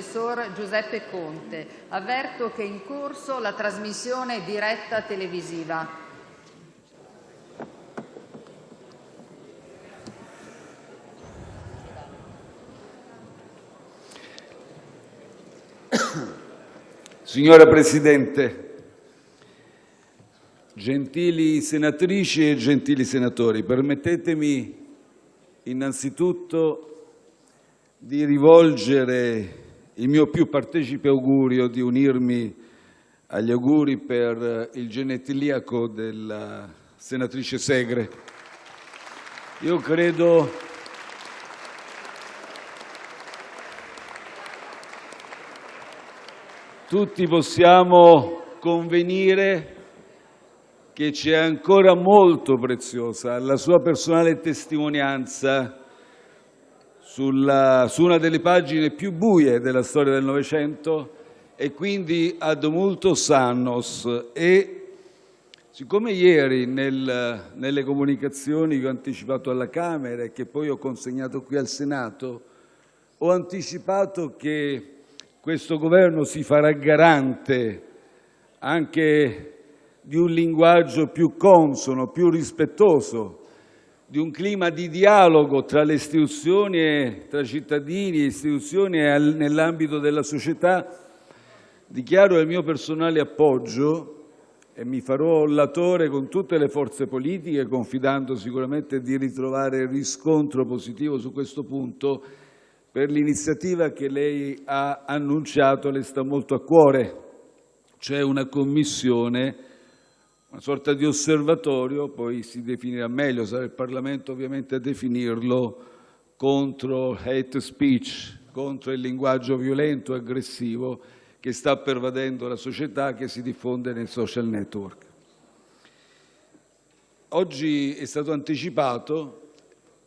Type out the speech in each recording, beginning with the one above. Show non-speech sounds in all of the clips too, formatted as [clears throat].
professor Giuseppe Conte. Avverto che è in corso la trasmissione diretta televisiva. Signora Presidente, gentili senatrici e gentili senatori, permettetemi innanzitutto di rivolgere il mio più partecipe augurio di unirmi agli auguri per il genetiliaco della senatrice Segre. Io credo tutti possiamo convenire che c'è ancora molto preziosa la sua personale testimonianza sulla, su una delle pagine più buie della storia del Novecento e quindi ad multos annos. E siccome ieri nel, nelle comunicazioni che ho anticipato alla Camera e che poi ho consegnato qui al Senato, ho anticipato che questo Governo si farà garante anche di un linguaggio più consono, più rispettoso di un clima di dialogo tra le istituzioni e tra cittadini e istituzioni nell'ambito della società, dichiaro il mio personale appoggio e mi farò latore con tutte le forze politiche, confidando sicuramente di ritrovare riscontro positivo su questo punto, per l'iniziativa che lei ha annunciato, le sta molto a cuore. C'è una commissione una sorta di osservatorio, poi si definirà meglio, sarà il Parlamento ovviamente a definirlo, contro hate speech, contro il linguaggio violento e aggressivo che sta pervadendo la società, che si diffonde nei social network. Oggi è stato anticipato,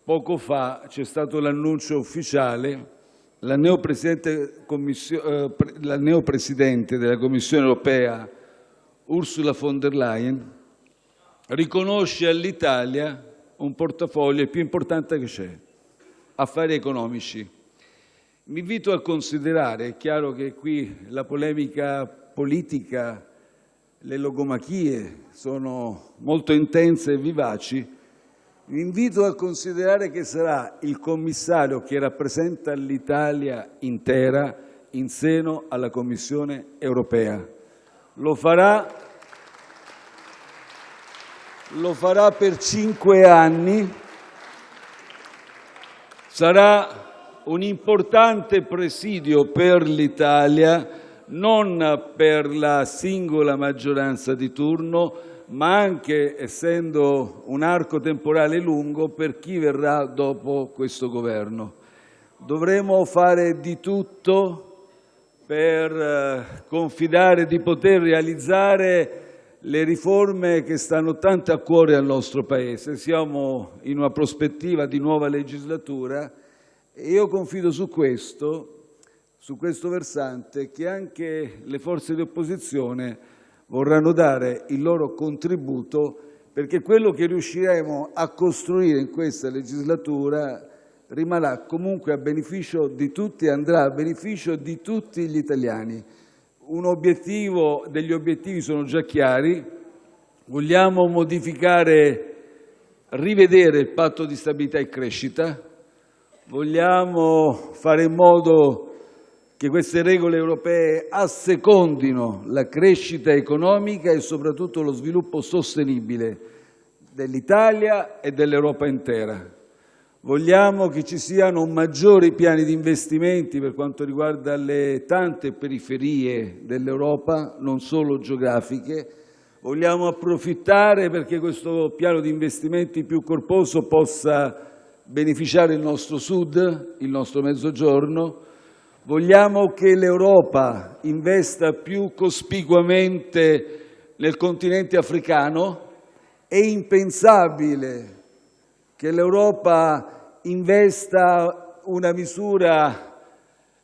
poco fa c'è stato l'annuncio ufficiale, la neopresidente, eh, la neopresidente della Commissione europea Ursula von der Leyen riconosce all'Italia un portafoglio più importante che c'è, affari economici. Mi invito a considerare, è chiaro che qui la polemica politica, le logomachie sono molto intense e vivaci, vi invito a considerare che sarà il commissario che rappresenta l'Italia intera in seno alla Commissione europea lo farà, lo farà per cinque anni, sarà un importante presidio per l'Italia, non per la singola maggioranza di turno, ma anche, essendo un arco temporale lungo, per chi verrà dopo questo Governo. Dovremo fare di tutto per eh, confidare di poter realizzare le riforme che stanno tanto a cuore al nostro Paese. Siamo in una prospettiva di nuova legislatura e io confido su questo, su questo versante, che anche le forze di opposizione vorranno dare il loro contributo perché quello che riusciremo a costruire in questa legislatura rimarrà comunque a beneficio di tutti e andrà a beneficio di tutti gli italiani. Un obiettivo, degli obiettivi sono già chiari, vogliamo modificare, rivedere il patto di stabilità e crescita, vogliamo fare in modo che queste regole europee assecondino la crescita economica e soprattutto lo sviluppo sostenibile dell'Italia e dell'Europa intera. Vogliamo che ci siano maggiori piani di investimenti per quanto riguarda le tante periferie dell'Europa, non solo geografiche. Vogliamo approfittare perché questo piano di investimenti più corposo possa beneficiare il nostro Sud, il nostro Mezzogiorno. Vogliamo che l'Europa investa più cospicuamente nel continente africano. È impensabile che l'Europa investa una misura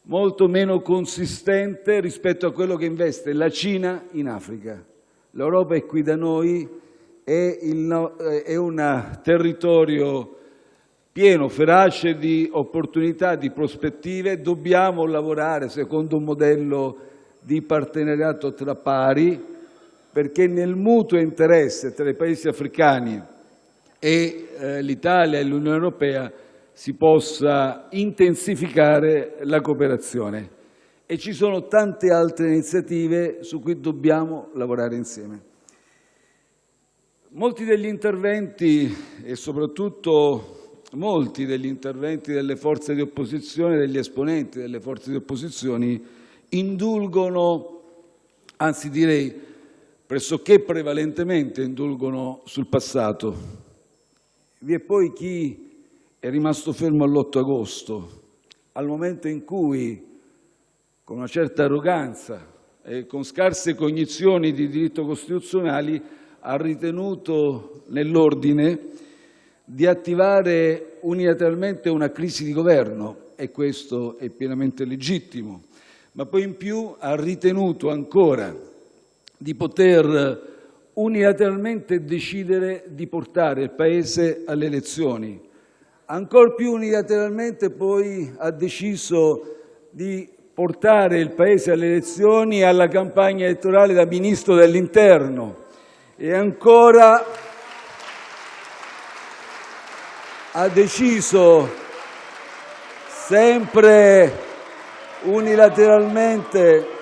molto meno consistente rispetto a quello che investe la Cina in Africa. L'Europa è qui da noi, è, il, è un territorio pieno, ferace di opportunità, di prospettive. Dobbiamo lavorare secondo un modello di partenariato tra pari, perché nel mutuo interesse tra i paesi africani e eh, l'Italia e l'Unione Europea si possa intensificare la cooperazione. E ci sono tante altre iniziative su cui dobbiamo lavorare insieme. Molti degli interventi e soprattutto molti degli interventi delle forze di opposizione, degli esponenti delle forze di opposizione, indulgono, anzi direi pressoché prevalentemente indulgono sul passato. Vi è poi chi è rimasto fermo all'8 agosto, al momento in cui, con una certa arroganza e con scarse cognizioni di diritto costituzionali, ha ritenuto nell'ordine di attivare unilateralmente una crisi di governo e questo è pienamente legittimo, ma poi in più ha ritenuto ancora di poter unilateralmente decidere di portare il Paese alle elezioni. Ancor più unilateralmente poi ha deciso di portare il Paese alle elezioni e alla campagna elettorale da Ministro dell'Interno e ancora ha deciso sempre unilateralmente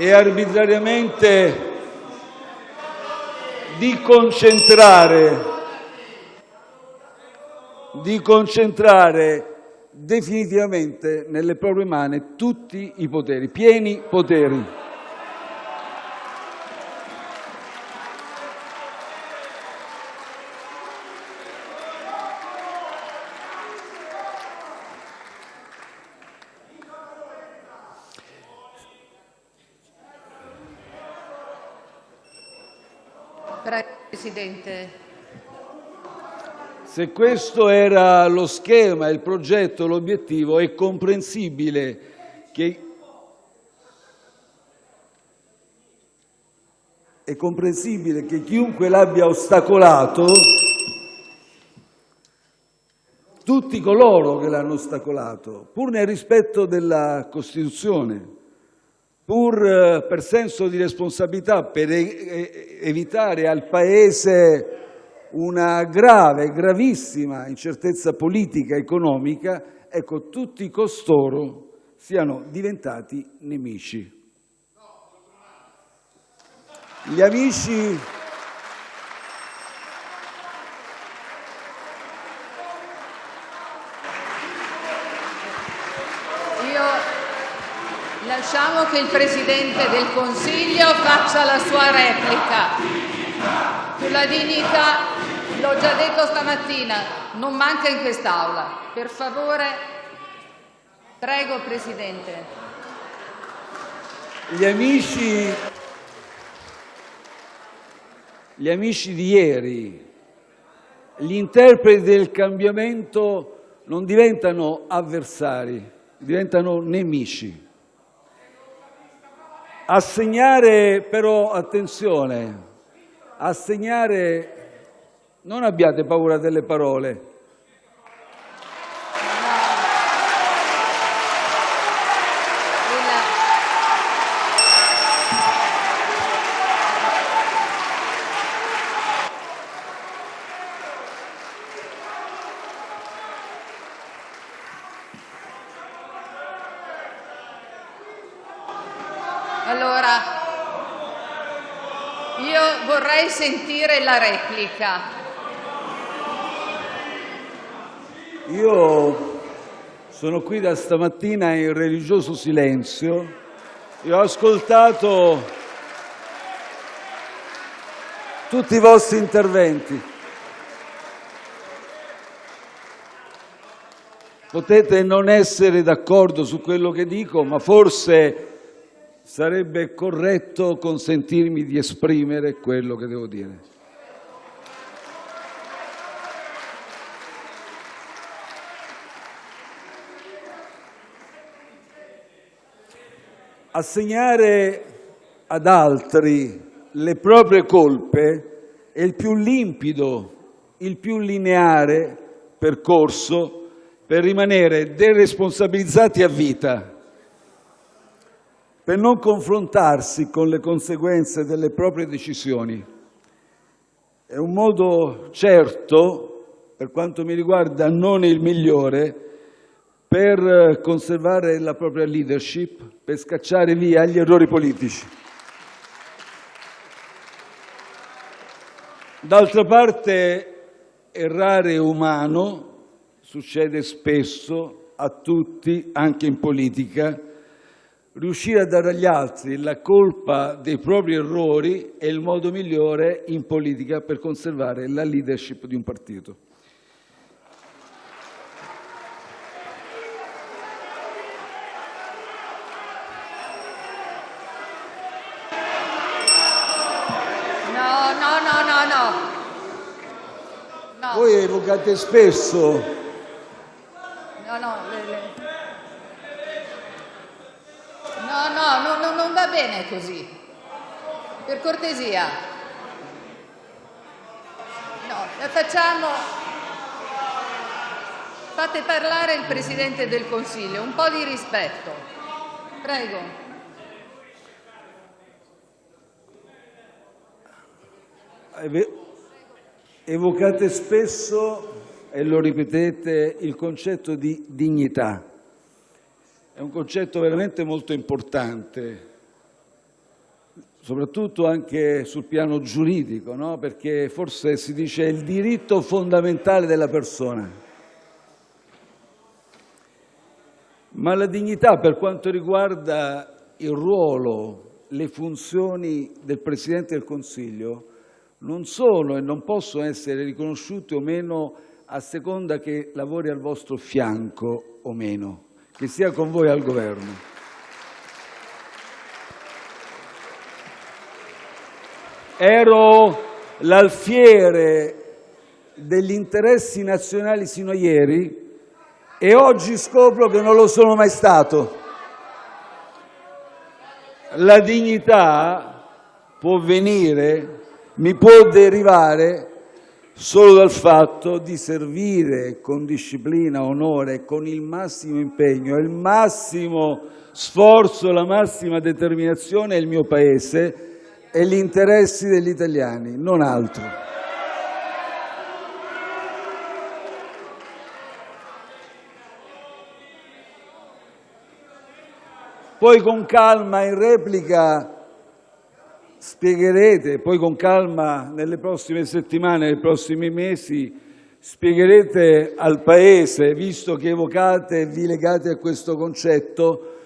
e arbitrariamente di concentrare, definitivamente nelle proprie mani tutti i poteri, pieni poteri. Presidente. Se questo era lo schema, il progetto, l'obiettivo, è comprensibile che è comprensibile che chiunque l'abbia ostacolato, tutti coloro che l'hanno ostacolato, pur nel rispetto della Costituzione, pur eh, per senso di responsabilità, per evitare al Paese una grave, gravissima incertezza politica e economica, ecco, tutti costoro siano diventati nemici. Gli amici Lasciamo che il Presidente del Consiglio faccia la sua replica. Sulla dignità L'ho già detto stamattina, non manca in quest'Aula. Per favore, prego Presidente. Gli amici, gli amici di ieri, gli interpreti del cambiamento non diventano avversari, diventano nemici. Assegnare però, attenzione, assegnare non abbiate paura delle parole. Allora, io vorrei sentire la replica. Io sono qui da stamattina in religioso silenzio e ho ascoltato tutti i vostri interventi. Potete non essere d'accordo su quello che dico, ma forse sarebbe corretto consentirmi di esprimere quello che devo dire. Assegnare ad altri le proprie colpe e il più limpido, il più lineare percorso per rimanere deresponsabilizzati a vita, per non confrontarsi con le conseguenze delle proprie decisioni. È un modo certo, per quanto mi riguarda non il migliore, per conservare la propria leadership, per scacciare via gli errori politici. D'altra parte, errare umano, succede spesso a tutti, anche in politica. Riuscire a dare agli altri la colpa dei propri errori è il modo migliore in politica per conservare la leadership di un partito. No, no, no, no, no. No, Voi evocate spesso no, no, le- le- no, no, no, no, non va bene così. Cortesia. No, facciamo. Fate parlare il Presidente del Consiglio, un po' di rispetto. Prego. Evocate spesso, e lo ripetete, il concetto di dignità. È un concetto veramente molto importante, soprattutto anche sul piano giuridico, no? perché forse si dice il diritto fondamentale della persona. Ma la dignità per quanto riguarda il ruolo, le funzioni del Presidente del Consiglio non sono e non possono essere riconosciute o meno a seconda che lavori al vostro fianco o meno, che sia con voi al governo. Ero l'alfiere degli interessi nazionali sino a ieri e oggi scopro che non lo sono mai stato. La dignità può venire, mi può derivare solo dal fatto di servire con disciplina, onore, con il massimo impegno, il massimo sforzo, la massima determinazione il mio Paese e gli interessi degli italiani, non altro. Poi con calma in replica spiegherete, poi con calma nelle prossime settimane, nei prossimi mesi, spiegherete al Paese, visto che evocate e vi legate a questo concetto,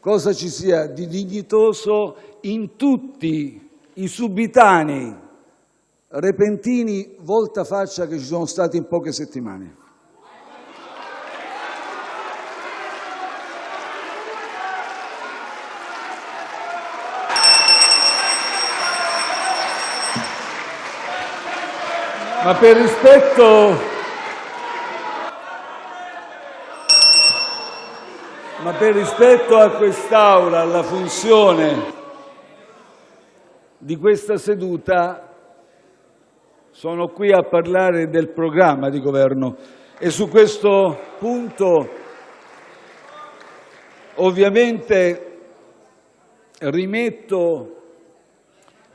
cosa ci sia di dignitoso in tutti i subitanei, repentini voltafaccia che ci sono stati in poche settimane. Ma per rispetto, ma per rispetto a quest'Aula, alla funzione di questa seduta, sono qui a parlare del programma di governo e su questo punto ovviamente rimetto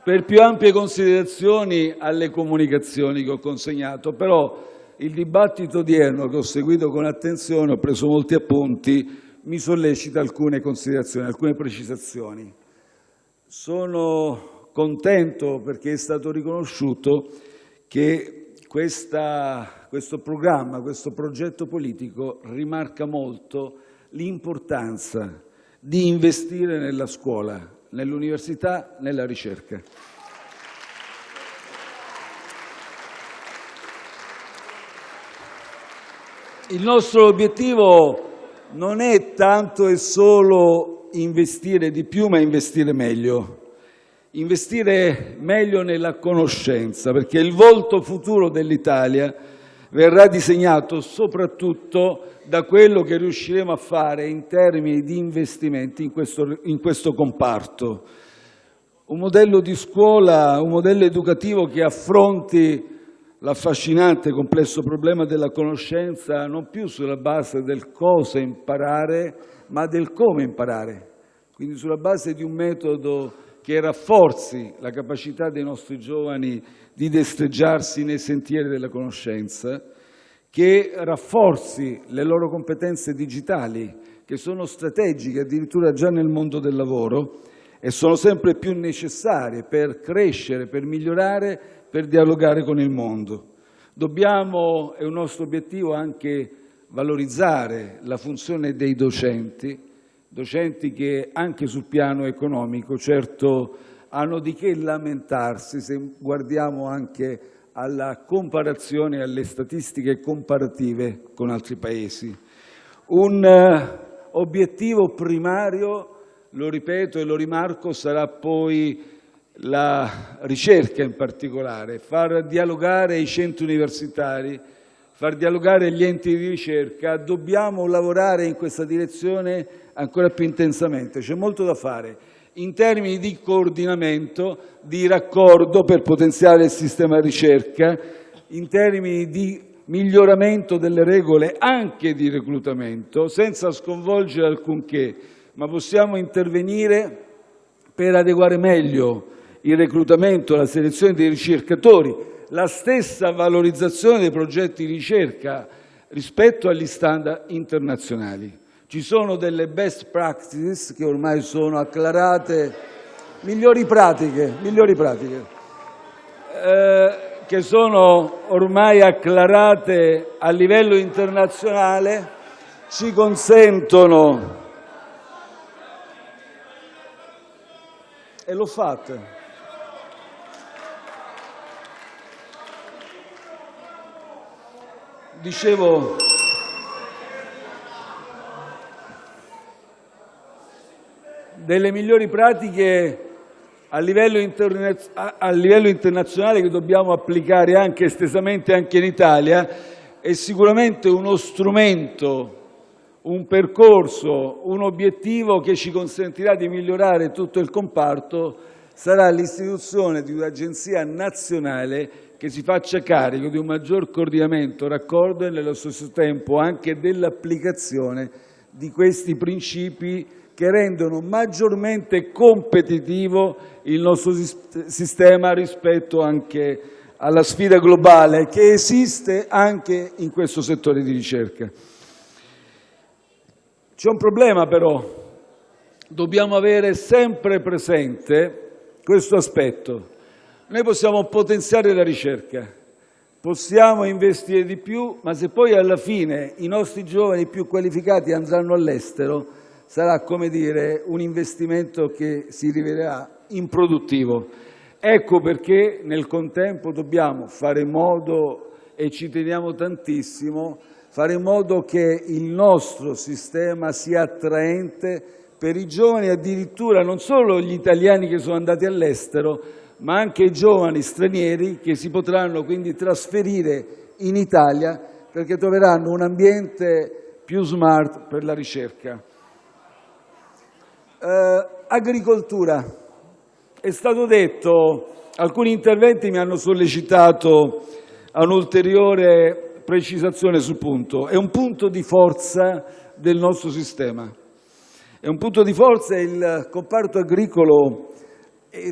per più ampie considerazioni alle comunicazioni che ho consegnato, però il dibattito odierno che ho seguito con attenzione, ho preso molti appunti, mi sollecita alcune considerazioni, alcune precisazioni. Sono contento perché è stato riconosciuto che questa, questo programma, questo progetto politico rimarca molto l'importanza di investire nella scuola, nell'università, nella ricerca. Il nostro obiettivo non è tanto e solo investire di più, ma investire meglio. Investire meglio nella conoscenza, perché il volto futuro dell'Italia verrà disegnato soprattutto da quello che riusciremo a fare in termini di investimenti in questo, in questo comparto. un modello di scuola, un modello educativo che affronti l'affascinante complesso problema della conoscenza non più sulla base del cosa imparare, ma del come imparare. Quindi sulla base di un metodo che rafforzi la capacità dei nostri giovani di destreggiarsi nei sentieri della conoscenza, che rafforzi le loro competenze digitali, che sono strategiche addirittura già nel mondo del lavoro e sono sempre più necessarie per crescere, per migliorare, per dialogare con il mondo. Dobbiamo, è un nostro obiettivo, anche valorizzare la funzione dei docenti, docenti che anche sul piano economico certo hanno di che lamentarsi se guardiamo anche alla comparazione alle statistiche comparative con altri Paesi. Un eh, obiettivo primario, lo ripeto e lo rimarco, sarà poi la ricerca in particolare, far dialogare i centri universitari, far dialogare gli enti di ricerca. Dobbiamo lavorare in questa direzione ancora più intensamente. C'è molto da fare in termini di coordinamento, di raccordo per potenziare il sistema ricerca, in termini di miglioramento delle regole anche di reclutamento, senza sconvolgere alcunché, ma possiamo intervenire per adeguare meglio il reclutamento, la selezione dei ricercatori, la stessa valorizzazione dei progetti di ricerca rispetto agli standard internazionali. Ci sono delle best practices che ormai sono acclarate, migliori pratiche, migliori pratiche eh, che sono ormai acclarate a livello internazionale, ci consentono e l'ho fatta. Dicevo delle migliori pratiche a livello, a livello internazionale che dobbiamo applicare anche estesamente anche in Italia è sicuramente uno strumento, un percorso, un obiettivo che ci consentirà di migliorare tutto il comparto sarà l'istituzione di un'agenzia nazionale che si faccia carico di un maggior coordinamento, raccordo e nello stesso tempo anche dell'applicazione di questi principi che rendono maggiormente competitivo il nostro sistema rispetto anche alla sfida globale che esiste anche in questo settore di ricerca. C'è un problema però, dobbiamo avere sempre presente questo aspetto. Noi possiamo potenziare la ricerca, possiamo investire di più, ma se poi alla fine i nostri giovani più qualificati andranno all'estero, sarà come dire, un investimento che si rivelerà improduttivo. Ecco perché nel contempo dobbiamo fare in modo, e ci teniamo tantissimo, fare in modo che il nostro sistema sia attraente per i giovani, addirittura non solo gli italiani che sono andati all'estero, ma anche i giovani stranieri che si potranno quindi trasferire in Italia perché troveranno un ambiente più smart per la ricerca. Eh, agricoltura. È stato detto, alcuni interventi mi hanno sollecitato a un'ulteriore precisazione sul punto. È un punto di forza del nostro sistema. È un punto di forza il comparto agricolo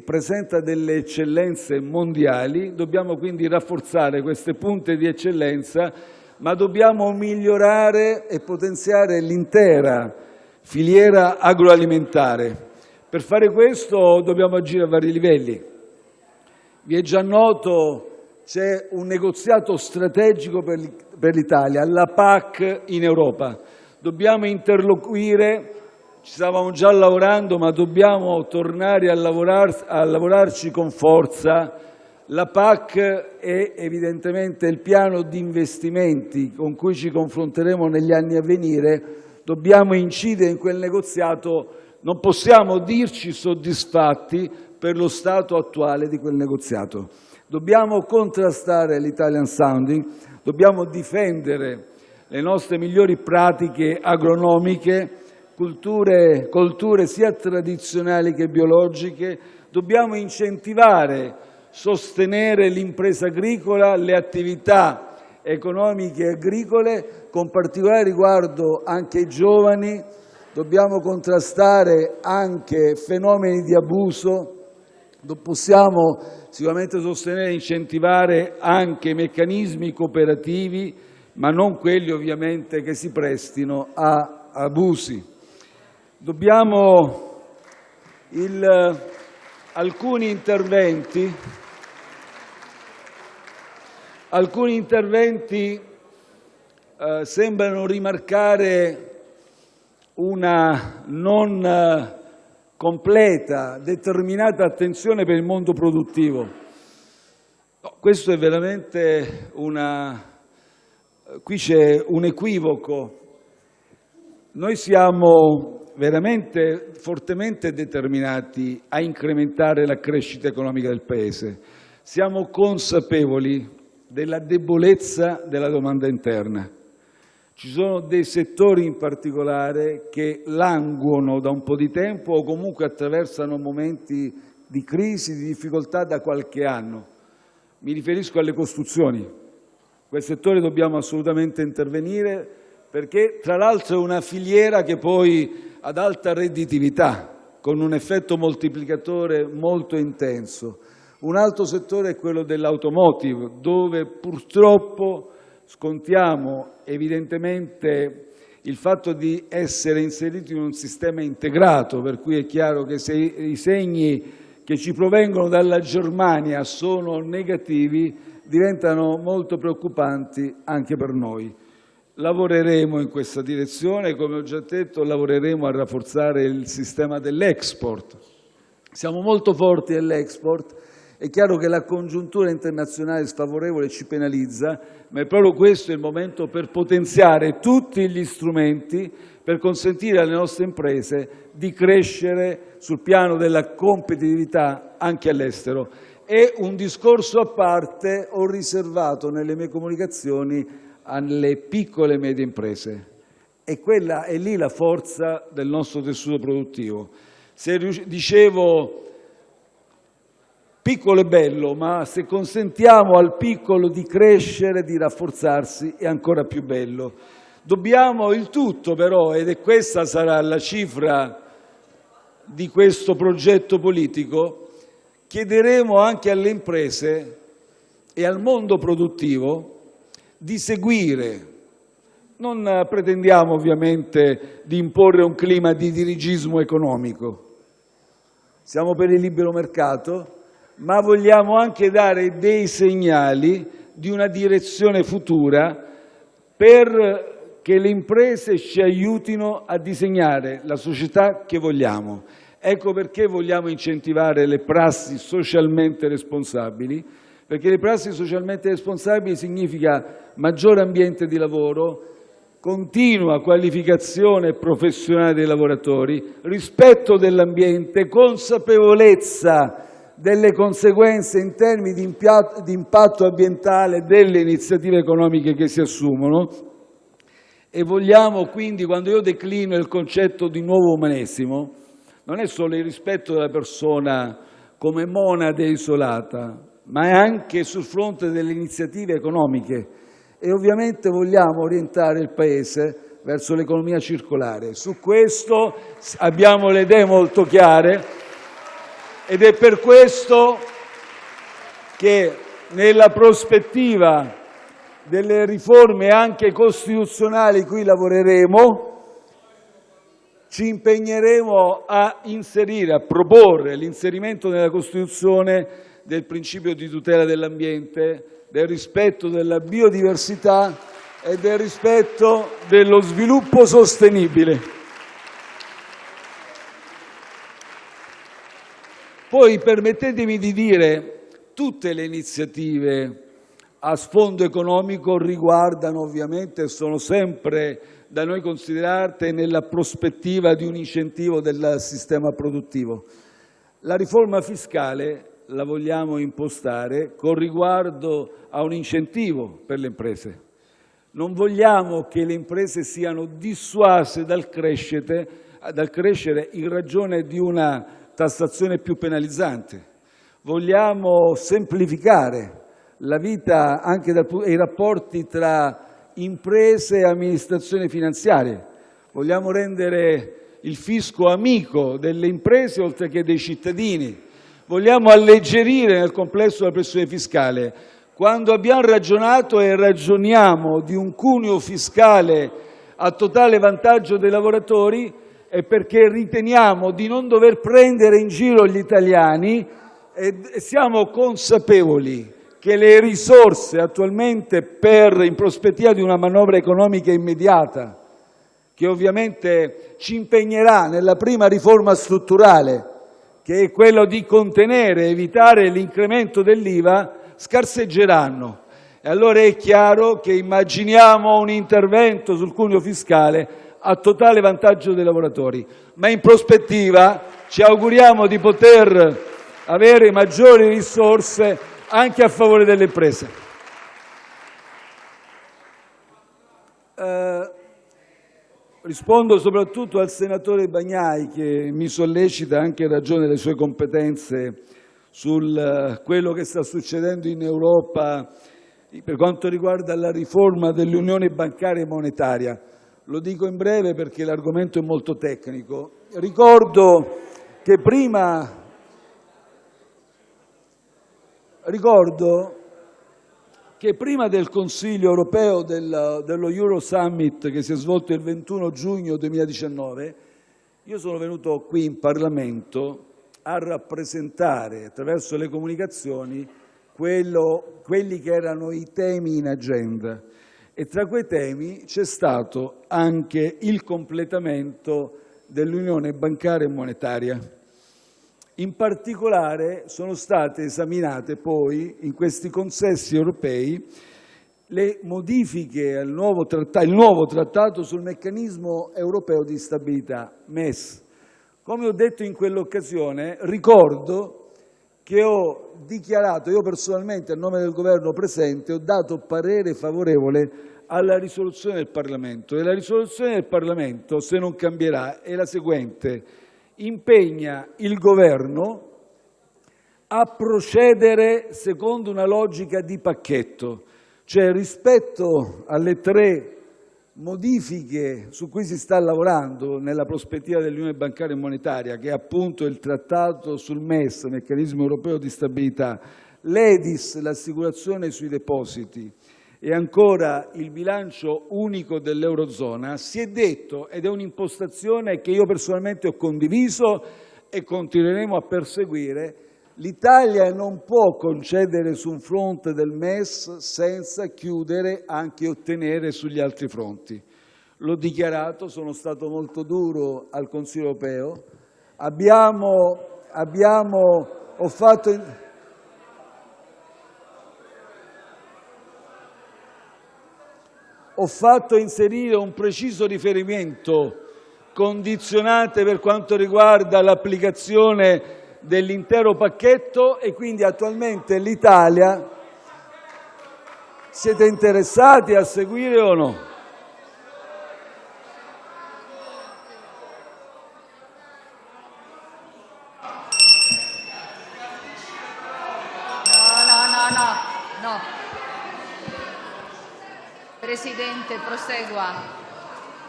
presenta delle eccellenze mondiali, dobbiamo quindi rafforzare queste punte di eccellenza, ma dobbiamo migliorare e potenziare l'intera filiera agroalimentare. Per fare questo dobbiamo agire a vari livelli. Vi è già noto c'è un negoziato strategico per l'Italia, la PAC in Europa. Dobbiamo interloquire, ci stavamo già lavorando, ma dobbiamo tornare a, a lavorarci con forza. La PAC è evidentemente il piano di investimenti con cui ci confronteremo negli anni a venire dobbiamo incidere in quel negoziato, non possiamo dirci soddisfatti per lo stato attuale di quel negoziato. Dobbiamo contrastare l'Italian sounding, dobbiamo difendere le nostre migliori pratiche agronomiche colture sia tradizionali che biologiche, dobbiamo incentivare, sostenere l'impresa agricola, le attività economiche agricole, con particolare riguardo anche ai giovani, dobbiamo contrastare anche fenomeni di abuso, possiamo sicuramente sostenere e incentivare anche meccanismi cooperativi, ma non quelli ovviamente che si prestino a abusi. Dobbiamo alcuni interventi, eh, sembrano rimarcare una non eh, completa, determinata attenzione per il mondo produttivo. Questo è veramente una... Qui c'è un equivoco. Noi siamo veramente fortemente determinati a incrementare la crescita economica del Paese. Siamo consapevoli della debolezza della domanda interna. Ci sono dei settori in particolare che languono da un po' di tempo o comunque attraversano momenti di crisi, di difficoltà da qualche anno. Mi riferisco alle costruzioni. Quel settore dobbiamo assolutamente intervenire perché tra l'altro è una filiera che poi ad alta redditività, con un effetto moltiplicatore molto intenso. Un altro settore è quello dell'automotive, dove purtroppo scontiamo evidentemente il fatto di essere inseriti in un sistema integrato, per cui è chiaro che se i segni che ci provengono dalla Germania sono negativi, diventano molto preoccupanti anche per noi. Lavoreremo in questa direzione, come ho già detto lavoreremo a rafforzare il sistema dell'export. Siamo molto forti nell'export, è chiaro che la congiuntura internazionale sfavorevole ci penalizza, ma è proprio questo il momento per potenziare tutti gli strumenti per consentire alle nostre imprese di crescere sul piano della competitività anche all'estero. È un discorso a parte, ho riservato nelle mie comunicazioni alle piccole e medie imprese. E quella è lì la forza del nostro tessuto produttivo. Se dicevo piccolo è bello, ma se consentiamo al piccolo di crescere, di rafforzarsi, è ancora più bello. Dobbiamo il tutto però, ed è questa sarà la cifra di questo progetto politico, chiederemo anche alle imprese e al mondo produttivo di seguire. Non pretendiamo ovviamente di imporre un clima di dirigismo economico. Siamo per il libero mercato, ma vogliamo anche dare dei segnali di una direzione futura per che le imprese ci aiutino a disegnare la società che vogliamo. Ecco perché vogliamo incentivare le prassi socialmente responsabili, perché le prassi socialmente responsabili significa maggiore ambiente di lavoro, continua qualificazione professionale dei lavoratori, rispetto dell'ambiente, consapevolezza delle conseguenze in termini di, di impatto ambientale delle iniziative economiche che si assumono. E vogliamo quindi, quando io declino il concetto di nuovo umanesimo, non è solo il rispetto della persona come monade isolata, ma è anche sul fronte delle iniziative economiche e ovviamente vogliamo orientare il Paese verso l'economia circolare. Su questo abbiamo le idee molto chiare ed è per questo che nella prospettiva delle riforme anche costituzionali cui lavoreremo ci impegneremo a inserire, a proporre l'inserimento nella Costituzione del principio di tutela dell'ambiente, del rispetto della biodiversità e del rispetto dello sviluppo sostenibile. Poi permettetemi di dire tutte le iniziative a sfondo economico riguardano ovviamente e sono sempre da noi considerate nella prospettiva di un incentivo del sistema produttivo. La riforma fiscale la vogliamo impostare con riguardo a un incentivo per le imprese. Non vogliamo che le imprese siano dissuase dal crescere, dal crescere in ragione di una tassazione più penalizzante. Vogliamo semplificare la vita anche dal, i rapporti tra imprese e amministrazione finanziaria. Vogliamo rendere il fisco amico delle imprese oltre che dei cittadini. Vogliamo alleggerire nel complesso la pressione fiscale. Quando abbiamo ragionato e ragioniamo di un cuneo fiscale a totale vantaggio dei lavoratori è perché riteniamo di non dover prendere in giro gli italiani e siamo consapevoli che le risorse attualmente per, in prospettiva di una manovra economica immediata, che ovviamente ci impegnerà nella prima riforma strutturale, che è quello di contenere, evitare l'incremento dell'IVA, scarseggeranno. E allora è chiaro che immaginiamo un intervento sul cuneo fiscale a totale vantaggio dei lavoratori, ma in prospettiva ci auguriamo di poter avere maggiori risorse anche a favore delle imprese. Eh, rispondo soprattutto al senatore Bagnai che mi sollecita anche in ragione delle sue competenze su quello che sta succedendo in Europa per quanto riguarda la riforma dell'unione bancaria e monetaria. Lo dico in breve perché l'argomento è molto tecnico. Ricordo che prima Ricordo che prima del Consiglio europeo dello Euro Summit che si è svolto il 21 giugno 2019 io sono venuto qui in Parlamento a rappresentare, attraverso le comunicazioni, quelli che erano i temi in agenda e tra quei temi c'è stato anche il completamento dell'unione bancaria e monetaria. In particolare sono state esaminate poi in questi consessi europei le modifiche al nuovo trattato, nuovo trattato sul meccanismo europeo di stabilità, MES. Come ho detto in quell'occasione, ricordo che ho dichiarato, io personalmente a nome del governo presente, ho dato parere favorevole alla risoluzione del Parlamento e la risoluzione del Parlamento, se non cambierà, è la seguente impegna il Governo a procedere secondo una logica di pacchetto, cioè rispetto alle tre modifiche su cui si sta lavorando nella prospettiva dell'Unione bancaria e monetaria, che è appunto il trattato sul MES, meccanismo europeo di stabilità, l'EDIS, l'assicurazione sui depositi, e ancora il bilancio unico dell'Eurozona, si è detto, ed è un'impostazione che io personalmente ho condiviso e continueremo a perseguire, l'Italia non può concedere su un fronte del MES senza chiudere anche e ottenere sugli altri fronti. L'ho dichiarato, sono stato molto duro al Consiglio europeo, abbiamo, abbiamo, ho fatto... ho fatto inserire un preciso riferimento condizionante per quanto riguarda l'applicazione dell'intero pacchetto e quindi attualmente l'Italia siete interessati a seguire o no? Presidente, prosegua.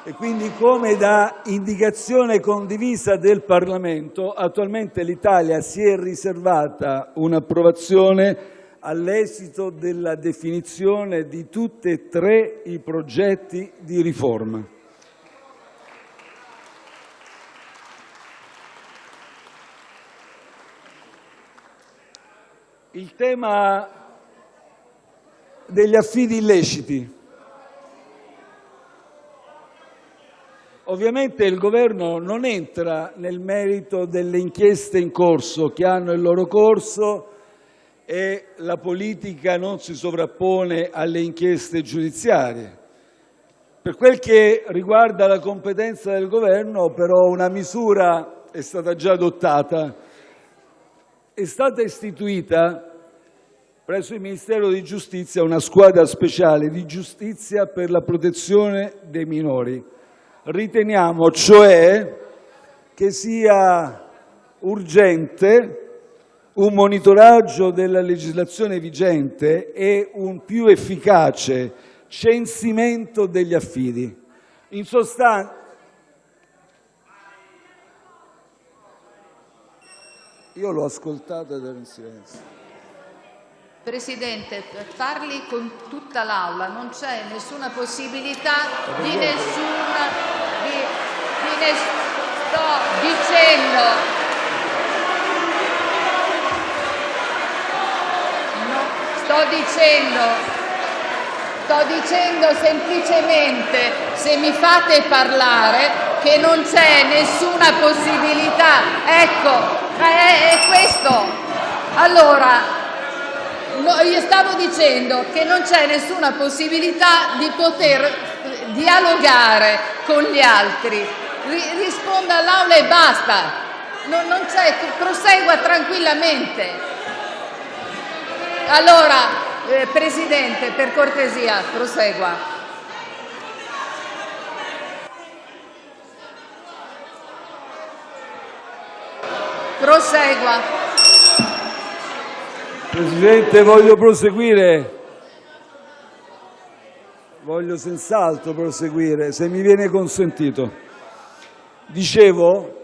E quindi, come da indicazione condivisa del Parlamento, attualmente l'Italia si è riservata un'approvazione all'esito della definizione di tutti e tre i progetti di riforma. Il tema degli affidi illeciti Ovviamente il Governo non entra nel merito delle inchieste in corso, che hanno il loro corso e la politica non si sovrappone alle inchieste giudiziarie. Per quel che riguarda la competenza del Governo, però, una misura è stata già adottata. È stata istituita presso il Ministero di giustizia una squadra speciale di giustizia per la protezione dei minori. Riteniamo cioè che sia urgente un monitoraggio della legislazione vigente e un più efficace censimento degli affidi. In sostanza, io l'ho ascoltato ed ero in silenzio. Presidente, parli con tutta l'Aula, non c'è nessuna possibilità di nessuna... Di, di ness sto dicendo... No, sto dicendo... Sto dicendo semplicemente, se mi fate parlare, che non c'è nessuna possibilità. Ecco, è, è questo. Allora, stavo dicendo che non c'è nessuna possibilità di poter dialogare con gli altri. risponda all'Aula e basta. Prosegua tranquillamente. Allora, eh, Presidente, per cortesia, prosegua. Prosegua. Presidente, voglio proseguire. Voglio senz'altro proseguire, se mi viene consentito. Dicevo,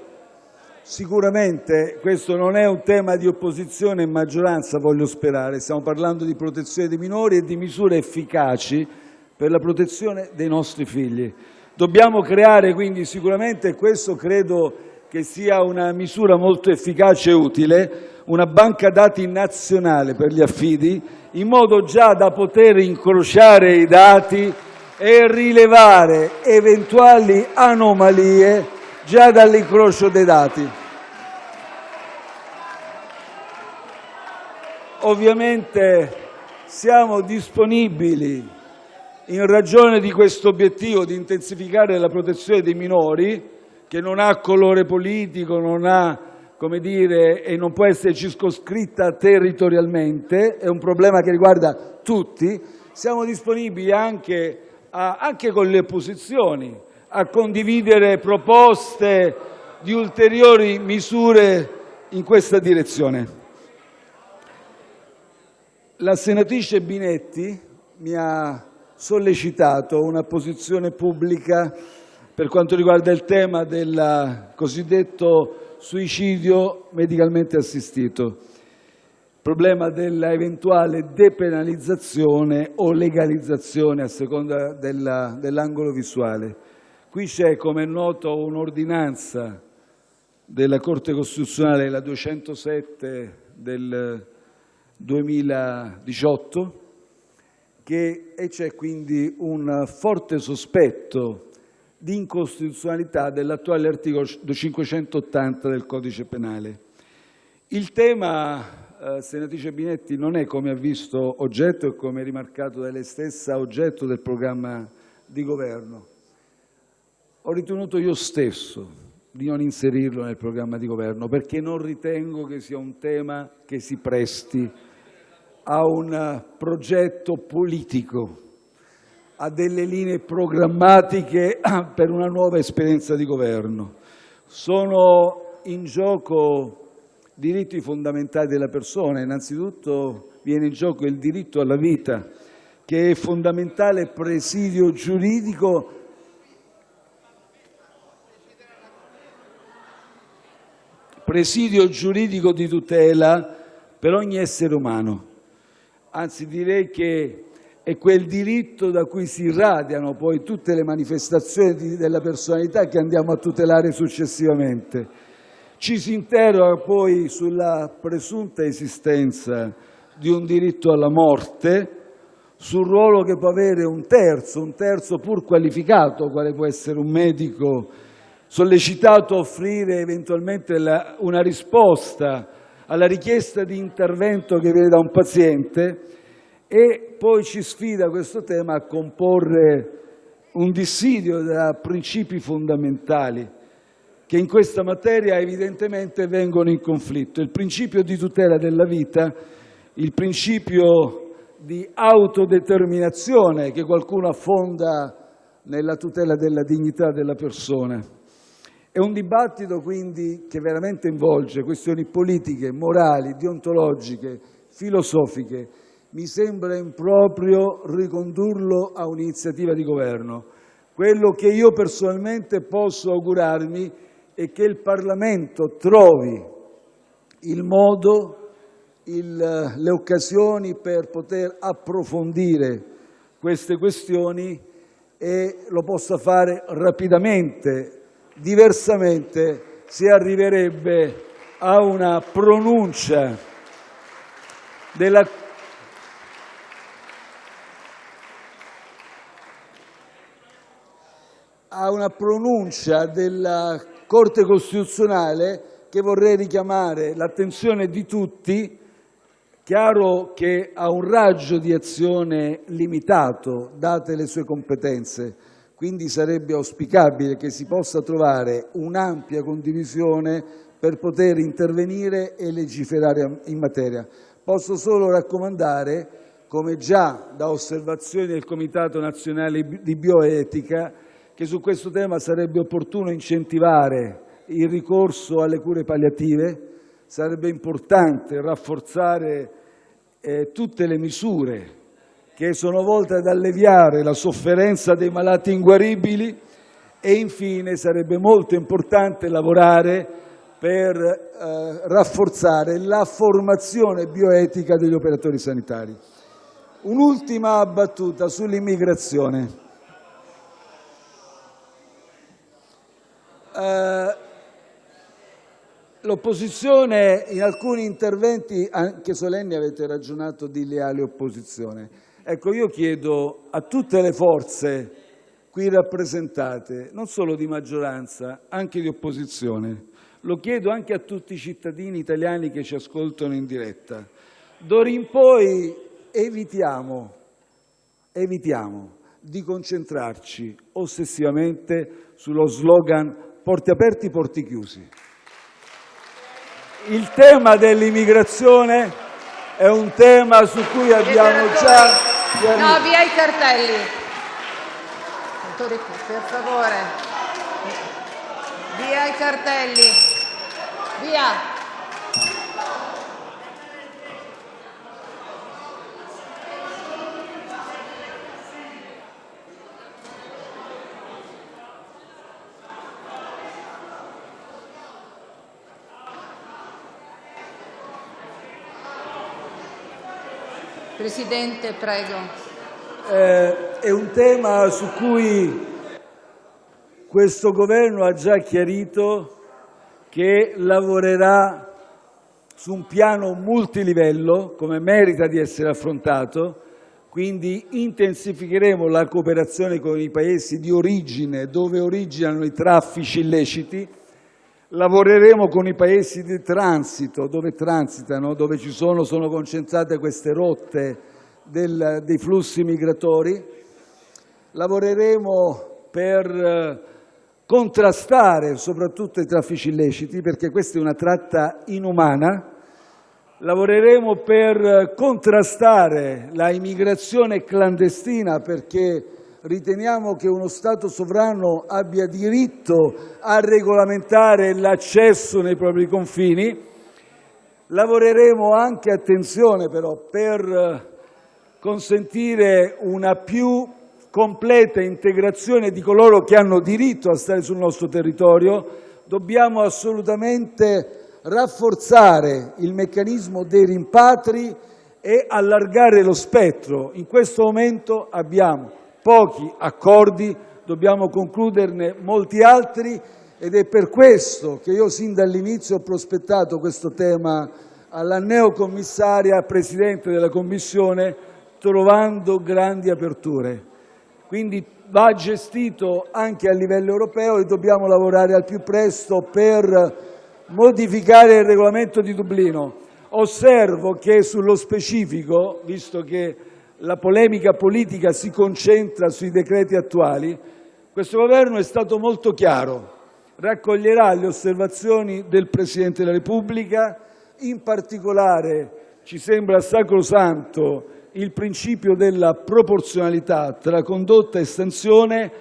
sicuramente questo non è un tema di opposizione e maggioranza, voglio sperare. Stiamo parlando di protezione dei minori e di misure efficaci per la protezione dei nostri figli. Dobbiamo creare quindi sicuramente, questo credo che sia una misura molto efficace e utile, una banca dati nazionale per gli affidi, in modo già da poter incrociare i dati e rilevare eventuali anomalie già dall'incrocio dei dati. Ovviamente siamo disponibili, in ragione di questo obiettivo di intensificare la protezione dei minori, che non ha colore politico, non ha dire, e non può essere circoscritta territorialmente, è un problema che riguarda tutti, siamo disponibili anche, a, anche con le opposizioni a condividere proposte di ulteriori misure in questa direzione. La senatrice Binetti mi ha sollecitato una posizione pubblica per quanto riguarda il tema del cosiddetto suicidio medicalmente assistito, il problema dell'eventuale depenalizzazione o legalizzazione a seconda dell'angolo visuale. Qui c'è, come è noto, un'ordinanza della Corte Costituzionale, la 207 del 2018, che, e c'è quindi un forte sospetto di incostituzionalità dell'attuale articolo 580 del codice penale. Il tema, eh, senatrice Binetti, non è, come ha visto oggetto e come rimarcato da lei stessa, oggetto del programma di governo. Ho ritenuto io stesso di non inserirlo nel programma di governo perché non ritengo che sia un tema che si presti a un progetto politico a delle linee programmatiche [clears throat] per una nuova esperienza di governo. Sono in gioco diritti fondamentali della persona. Innanzitutto viene in gioco il diritto alla vita, che è fondamentale presidio giuridico presidio giuridico di tutela per ogni essere umano. Anzi, direi che è quel diritto da cui si irradiano poi tutte le manifestazioni della personalità che andiamo a tutelare successivamente. Ci si interroga poi sulla presunta esistenza di un diritto alla morte, sul ruolo che può avere un terzo, un terzo pur qualificato, quale può essere un medico, sollecitato a offrire eventualmente una risposta alla richiesta di intervento che viene da un paziente, e poi ci sfida questo tema a comporre un dissidio da principi fondamentali che in questa materia evidentemente vengono in conflitto. Il principio di tutela della vita il principio di autodeterminazione che qualcuno affonda nella tutela della dignità della persona. È un dibattito quindi che veramente involge questioni politiche, morali, deontologiche, filosofiche. Mi sembra improprio ricondurlo a un'iniziativa di governo. Quello che io personalmente posso augurarmi è che il Parlamento trovi il modo, le occasioni per poter approfondire queste questioni e lo possa fare rapidamente. Diversamente si arriverebbe a una pronuncia della una pronuncia della Corte costituzionale che vorrei richiamare l'attenzione di tutti. Chiaro che ha un raggio di azione limitato, date le sue competenze, quindi sarebbe auspicabile che si possa trovare un'ampia condivisione per poter intervenire e legiferare in materia. Posso solo raccomandare, come già da osservazioni del Comitato nazionale di bioetica, che su questo tema sarebbe opportuno incentivare il ricorso alle cure palliative, sarebbe importante rafforzare eh, tutte le misure che sono volte ad alleviare la sofferenza dei malati inguaribili e infine sarebbe molto importante lavorare per eh, rafforzare la formazione bioetica degli operatori sanitari. Un'ultima battuta sull'immigrazione. L'opposizione, in alcuni interventi anche solenni avete ragionato di leale opposizione. Ecco, io chiedo a tutte le forze qui rappresentate, non solo di maggioranza, anche di opposizione, lo chiedo anche a tutti i cittadini italiani che ci ascoltano in diretta, d'ora in poi evitiamo, evitiamo di concentrarci ossessivamente sullo slogan porti aperti, porti chiusi. Il tema dell'immigrazione è un tema su cui abbiamo già... No, via i cartelli. Per favore. Via i cartelli. Via. Presidente, prego. Eh, è un tema su cui questo Governo ha già chiarito che lavorerà su un piano multilivello, come merita di essere affrontato, quindi intensificheremo la cooperazione con i paesi di origine, dove originano i traffici illeciti, Lavoreremo con i paesi di transito, dove transitano, dove ci sono, sono concentrate queste rotte del, dei flussi migratori. Lavoreremo per eh, contrastare soprattutto i traffici illeciti, perché questa è una tratta inumana. Lavoreremo per contrastare la immigrazione clandestina, perché riteniamo che uno Stato sovrano abbia diritto a regolamentare l'accesso nei propri confini. Lavoreremo anche, attenzione però, per eh, consentire una più completa integrazione di coloro che hanno diritto a stare sul nostro territorio. Dobbiamo assolutamente rafforzare il meccanismo dei rimpatri e allargare lo spettro. In questo momento abbiamo pochi accordi, dobbiamo concluderne molti altri ed è per questo che io sin dall'inizio ho prospettato questo tema alla neocommissaria Presidente della Commissione trovando grandi aperture. Quindi va gestito anche a livello europeo e dobbiamo lavorare al più presto per modificare il regolamento di Dublino. Osservo che sullo specifico, visto che la polemica politica si concentra sui decreti attuali, questo Governo è stato molto chiaro, raccoglierà le osservazioni del Presidente della Repubblica, in particolare ci sembra sacrosanto il principio della proporzionalità tra condotta e sanzione,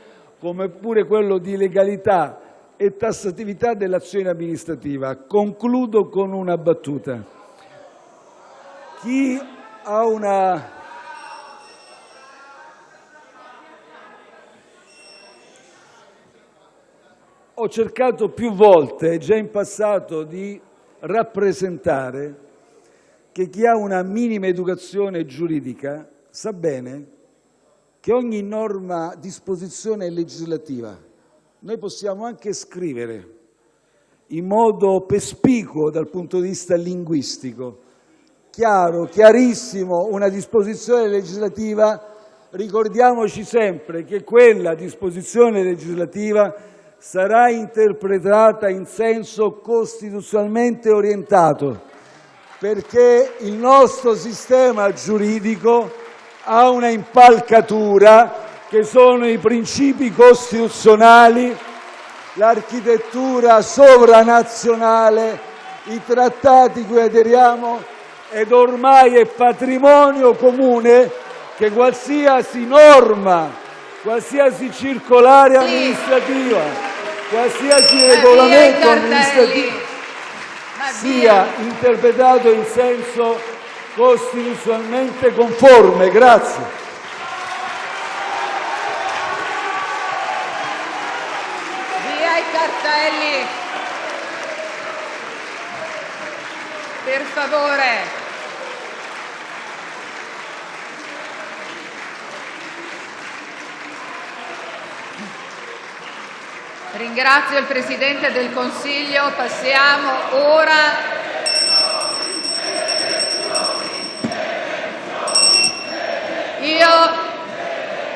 come pure quello di legalità e tassatività dell'azione amministrativa. Concludo con una battuta. Chi ha una Ho cercato più volte, già in passato, di rappresentare che chi ha una minima educazione giuridica sa bene che ogni norma, disposizione legislativa noi possiamo anche scrivere in modo perspicuo dal punto di vista linguistico, chiaro, chiarissimo, una disposizione legislativa, ricordiamoci sempre che quella disposizione legislativa sarà interpretata in senso costituzionalmente orientato, perché il nostro sistema giuridico ha una impalcatura che sono i principi costituzionali, l'architettura sovranazionale, i trattati cui aderiamo ed ormai è patrimonio comune che qualsiasi norma, qualsiasi circolare amministrativa, qualsiasi regolamento amministrativo sia interpretato in senso costituzionalmente conforme. Grazie. Via i cartelli. Per favore. Ringrazio il Presidente del Consiglio. Passiamo ora Io